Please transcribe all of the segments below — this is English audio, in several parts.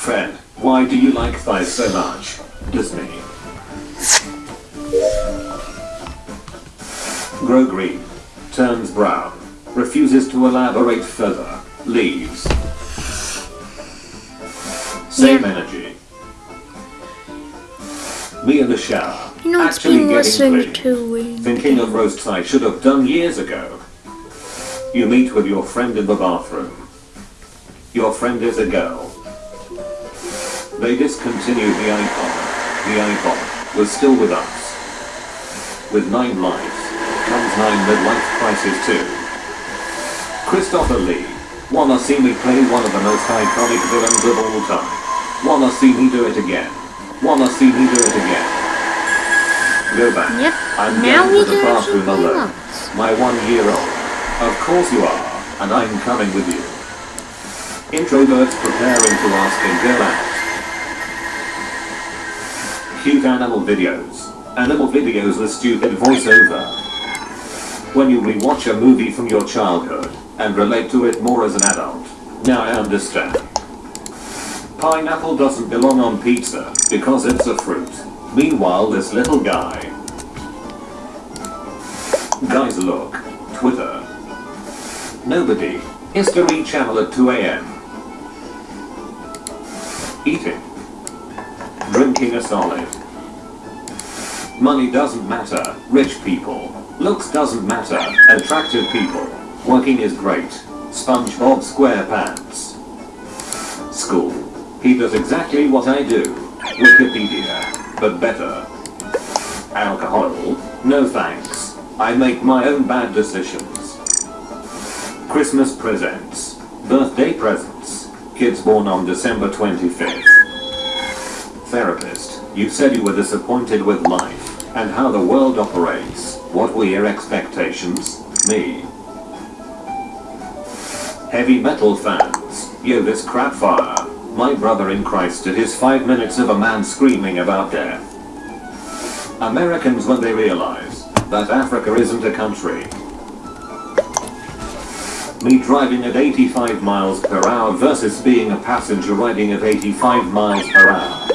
Fred, why do you like thighs so much? Disney. Grow green. Turns brown. Refuses to elaborate further. Leaves. Same Yeah. energy. Me in the shower. You know, it's Actually been getting clean. Thinking of roasts I should have done years ago. You meet with your friend in the bathroom. Your friend is a girl. They discontinued the iPod. The iPod was still with us. With nine lives, comes nine midlife crisis too. Christopher Lee. Wanna see me play one of the most iconic villains of all time. Wanna see me do it again. Wanna see me do it again. Go back. Yep. I'm Now going to the bathroom alone. My one year old. Of course you are, and I'm coming with you. Introverts preparing to ask a girl out. Cute animal videos. Animal videos with stupid voiceover. When you rewatch a movie from your childhood and relate to it more as an adult. Now I understand. Pineapple doesn't belong on pizza because it's a fruit. Meanwhile, this little guy. Guys, look. Twitter. Nobody. History Channel at 2 a.m. A solid. Money doesn't matter. Rich people. Looks doesn't matter. Attractive people. Working is great. SpongeBob SquarePants. School. He does exactly what I do. Wikipedia. But better. Alcohol? No thanks. I make my own bad decisions. Christmas presents. Birthday presents. Kids born on December 25th. Therapist, you said you were disappointed with life and how the world operates. What were your expectations? Me. Heavy metal fans. Yo this crap fire. My brother in Christ did his 5 minutes of a man screaming about death. Americans when they realize that Africa isn't a country. Me driving at 85 miles per hour versus being a passenger riding at 85 miles per hour.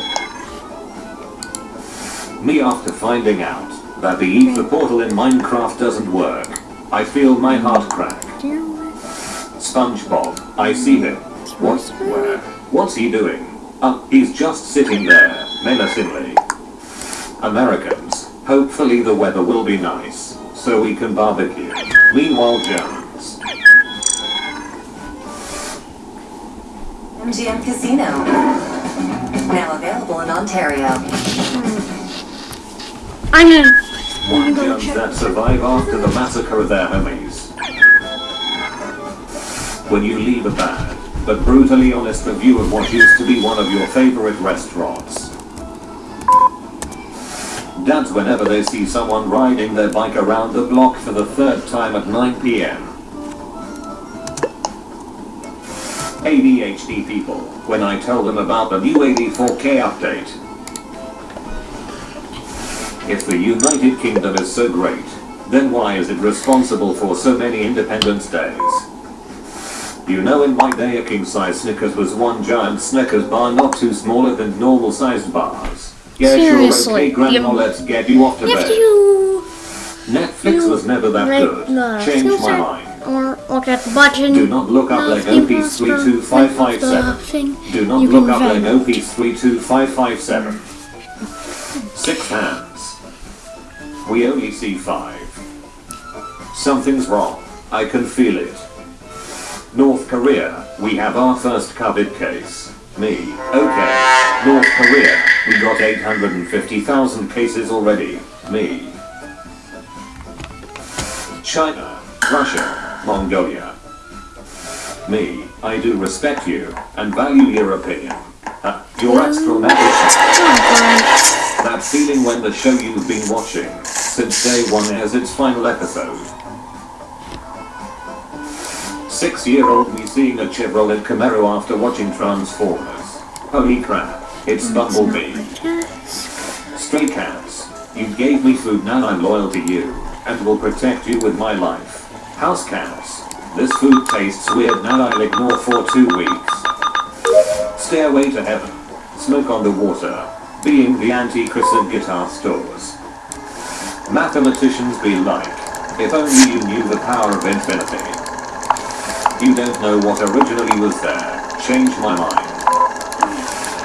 Me after finding out that the ether portal in Minecraft doesn't work. I feel my heart crack. SpongeBob, I see him. What? Where? What's he doing? Uh, he's just sitting there, menacingly. Americans, hopefully the weather will be nice, so we can barbecue. Meanwhile Jones. MGM Casino. Now available in Ontario. Gonna. One Jones that survive after the massacre of their homies. When you leave a bad, but brutally honest review of what used to be one of your favorite restaurants. That's whenever they see someone riding their bike around the block for the third time at 9 p.m. ADHD people, when I tell them about the new 84K update. If the United Kingdom is so great, then why is it responsible for so many Independence Days? You know in my day a king-sized Snickers was one giant Snickers bar not too smaller than normal-sized bars. Yeah, Seriously, sure, okay, Grandma, you, let's get you off to bed. You, Netflix you was never that good. Uh, Change my mind. Or look at the button. Do not look up like OP32557. Do not look up like OP32557. We only see five. Something's wrong. I can feel it. North Korea, we have our first COVID case. Me. Okay. North Korea, we got 850,000 cases already. Me. China, Russia, Mongolia. Me, I do respect you and value your opinion. Uh, your astronautics. Oh, That feeling when the show you've been watching since day one has its final episode. Six-year-old me seeing a Chevrolet Camaro after watching Transformers. Holy crap, it's Bumblebee. Stray cats, you gave me food now I'm loyal to you, and will protect you with my life. House cats, this food tastes weird now I'll ignore for two weeks. Stairway to Heaven, Smoke on the Water, being the anti-Chris and guitar stores. Mathematicians be like, if only you knew the power of infinity. You don't know what originally was there, change my mind.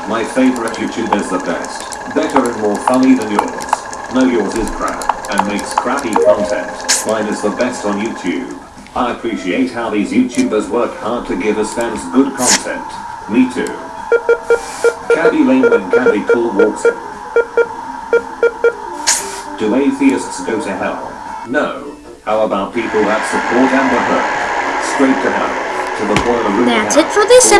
My favorite YouTube is the best, better and more funny than yours. No yours is crap, and makes crappy content. Mine is the best on YouTube. I appreciate how these YouTubers work hard to give us fans good content. Me too. Caddy Lane when Caddy Cool walks in. Do atheists go to hell? No. How about people that support Amber Heard? Straight to hell. To the boiler room. That's it for this Full